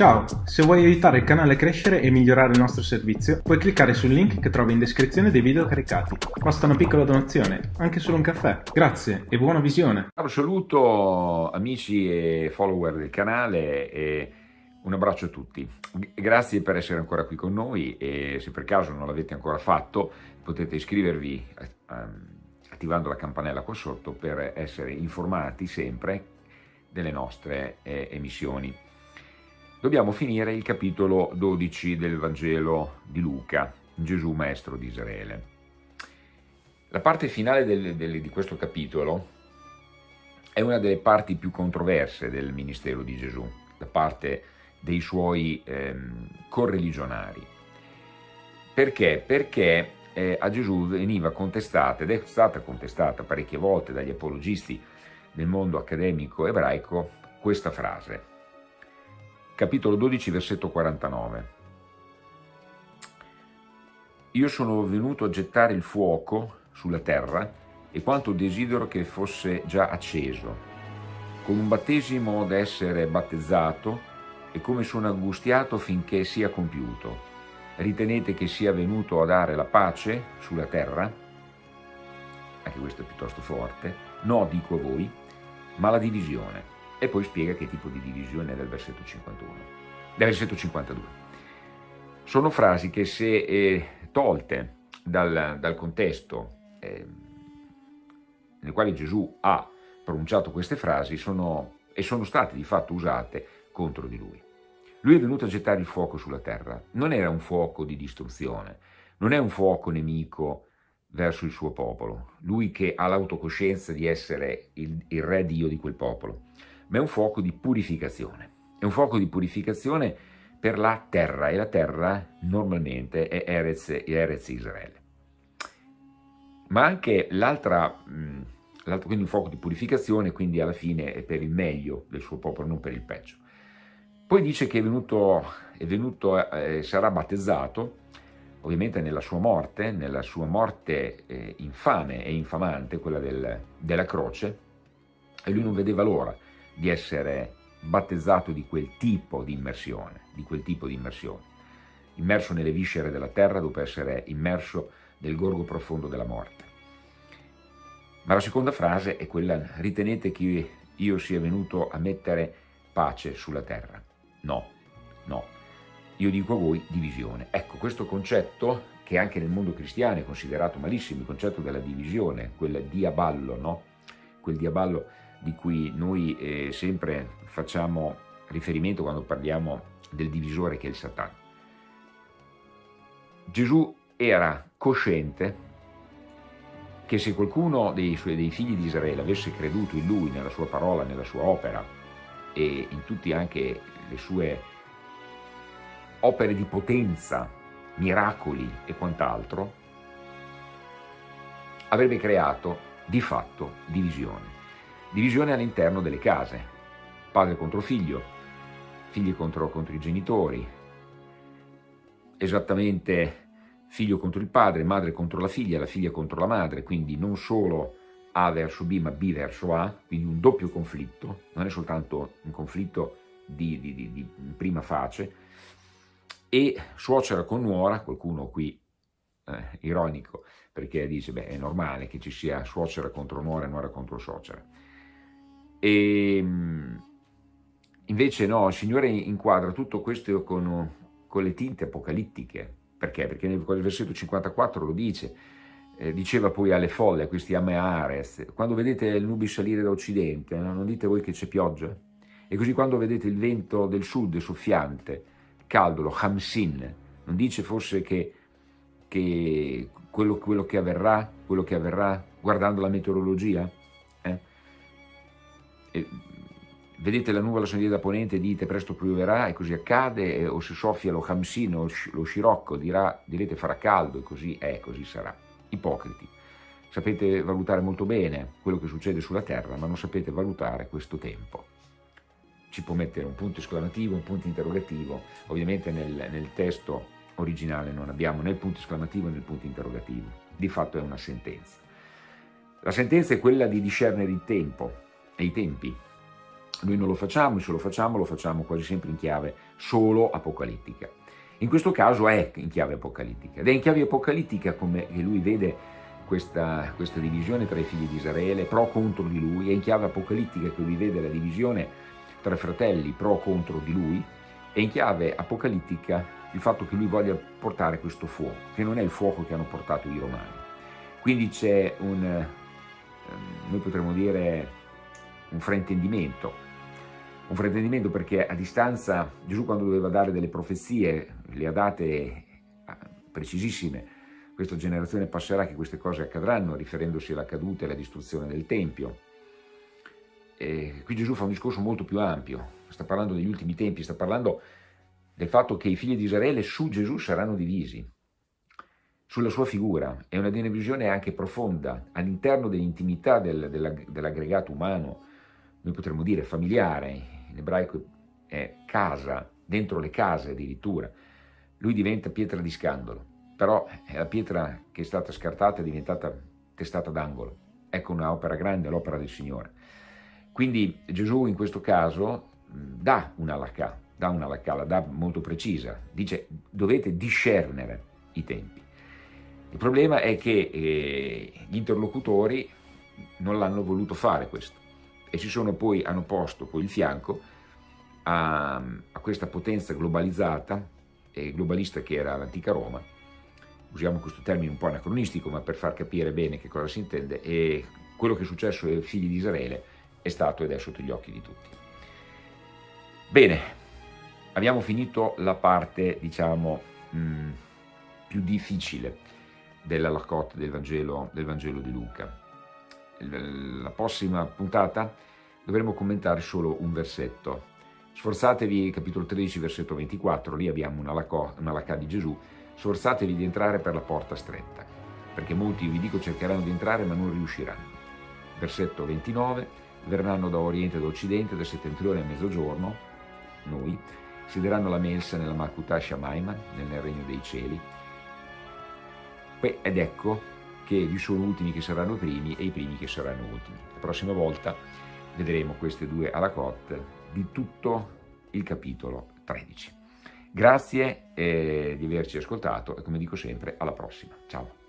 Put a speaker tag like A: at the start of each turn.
A: Ciao, se vuoi aiutare il canale a crescere e migliorare il nostro servizio, puoi cliccare sul link che trovi in descrizione dei video caricati. Basta una piccola donazione, anche solo un caffè. Grazie e buona visione.
B: Saluto amici e follower del canale e un abbraccio a tutti. Grazie per essere ancora qui con noi e se per caso non l'avete ancora fatto potete iscrivervi ehm, attivando la campanella qua sotto per essere informati sempre delle nostre eh, emissioni dobbiamo finire il capitolo 12 del Vangelo di Luca, Gesù Maestro di Israele. La parte finale del, del, di questo capitolo è una delle parti più controverse del ministero di Gesù, da parte dei suoi ehm, correligionari. Perché? Perché eh, a Gesù veniva contestata, ed è stata contestata parecchie volte dagli apologisti del mondo accademico ebraico, questa frase capitolo 12, versetto 49. Io sono venuto a gettare il fuoco sulla terra e quanto desidero che fosse già acceso, con un battesimo da essere battezzato e come sono angustiato finché sia compiuto. Ritenete che sia venuto a dare la pace sulla terra? Anche questo è piuttosto forte. No, dico a voi, ma la divisione e poi spiega che tipo di divisione è del versetto 51, del versetto 52. Sono frasi che se eh, tolte dal, dal contesto eh, nel quale Gesù ha pronunciato queste frasi sono, e sono state di fatto usate contro di lui. Lui è venuto a gettare il fuoco sulla terra, non era un fuoco di distruzione, non è un fuoco nemico verso il suo popolo, lui che ha l'autocoscienza di essere il, il re Dio di quel popolo ma è un fuoco di purificazione. È un fuoco di purificazione per la terra e la terra normalmente è Erez, Erez Israele. Ma anche l'altra, quindi un fuoco di purificazione, quindi alla fine è per il meglio del suo popolo, non per il peggio. Poi dice che è venuto, è venuto eh, sarà battezzato, ovviamente nella sua morte, nella sua morte eh, infame e infamante, quella del, della croce, e lui non vedeva l'ora di essere battezzato di quel tipo di immersione, di quel tipo di immersione, immerso nelle viscere della terra dopo essere immerso nel gorgo profondo della morte. Ma la seconda frase è quella, ritenete che io sia venuto a mettere pace sulla terra? No, no. Io dico a voi divisione. Ecco, questo concetto, che anche nel mondo cristiano è considerato malissimo, il concetto della divisione, quel diaballo, no? Quel diaballo di cui noi eh, sempre facciamo riferimento quando parliamo del divisore che è il Satana. Gesù era cosciente che se qualcuno dei, suoi, dei figli di Israele avesse creduto in lui, nella sua parola, nella sua opera e in tutte anche le sue opere di potenza, miracoli e quant'altro, avrebbe creato di fatto divisione. Divisione all'interno delle case, padre contro figlio, figli contro, contro i genitori, esattamente figlio contro il padre, madre contro la figlia, la figlia contro la madre, quindi non solo A verso B ma B verso A, quindi un doppio conflitto, non è soltanto un conflitto di, di, di, di prima face, e suocera con nuora, qualcuno qui eh, ironico, perché dice, beh, è normale che ci sia suocera contro nuora e nuora contro suocera. E ehm, invece no, il Signore inquadra tutto questo con, con le tinte apocalittiche. Perché? Perché nel versetto 54 lo dice, eh, diceva poi alle folle, a questi Ameares, quando vedete il nubi salire da occidente, no? non dite voi che c'è pioggia? E così quando vedete il vento del sud soffiante, caldo, lo Hamsin, non dice forse che, che quello, quello, che avverrà, quello che avverrà guardando la meteorologia? e vedete la nuvola salire da ponente e dite presto pioverà e così accade, o se soffia lo hamsino, lo scirocco, dirà, direte farà caldo e così è, così sarà. Ipocriti. Sapete valutare molto bene quello che succede sulla terra, ma non sapete valutare questo tempo. Ci può mettere un punto esclamativo, un punto interrogativo, ovviamente nel, nel testo originale non abbiamo né il punto esclamativo né il punto interrogativo, di fatto è una sentenza. La sentenza è quella di discernere il tempo, e i tempi. Noi non lo facciamo, se lo facciamo lo facciamo quasi sempre in chiave solo apocalittica. In questo caso è in chiave apocalittica ed è in chiave apocalittica come lui vede questa, questa divisione tra i figli di Israele, pro contro di lui, è in chiave apocalittica che lui vede la divisione tra fratelli pro contro di lui, è in chiave apocalittica il fatto che lui voglia portare questo fuoco, che non è il fuoco che hanno portato i romani. Quindi c'è un, ehm, noi potremmo dire, un fraintendimento. Un fraintendimento perché a distanza Gesù quando doveva dare delle profezie le ha date ah, precisissime. Questa generazione passerà che queste cose accadranno riferendosi alla caduta e alla distruzione del Tempio. E qui Gesù fa un discorso molto più ampio. Sta parlando degli ultimi tempi sta parlando del fatto che i figli di Israele su Gesù saranno divisi sulla sua figura è una divisione anche profonda all'interno dell'intimità del, dell'aggregato umano noi potremmo dire familiare in ebraico è casa, dentro le case addirittura, lui diventa pietra di scandalo, però è la pietra che è stata scartata è diventata testata d'angolo. Ecco un'opera grande, l'opera del Signore. Quindi Gesù in questo caso dà una lacà, dà una lacà, la dà molto precisa, dice dovete discernere i tempi. Il problema è che eh, gli interlocutori non l'hanno voluto fare questo e si sono poi, hanno posto poi il fianco a, a questa potenza globalizzata e globalista che era l'antica Roma, usiamo questo termine un po' anacronistico ma per far capire bene che cosa si intende, e quello che è successo ai figli di Israele è stato ed è sotto gli occhi di tutti. Bene, abbiamo finito la parte, diciamo, mh, più difficile della Lacotte del Vangelo, del Vangelo di Luca la prossima puntata dovremo commentare solo un versetto. Sforzatevi, capitolo 13, versetto 24, lì abbiamo una lacà, una lacà di Gesù, sforzatevi di entrare per la porta stretta, perché molti, vi dico, cercheranno di entrare ma non riusciranno. Versetto 29, verranno da oriente da occidente, da settentrione a mezzogiorno, noi, siederanno la mensa nella Makutà Shamaima, nel regno dei cieli, ed ecco che vi sono ultimi che saranno primi e i primi che saranno ultimi. La prossima volta vedremo queste due alla cotte di tutto il capitolo 13. Grazie eh, di averci ascoltato e come dico sempre alla prossima. Ciao!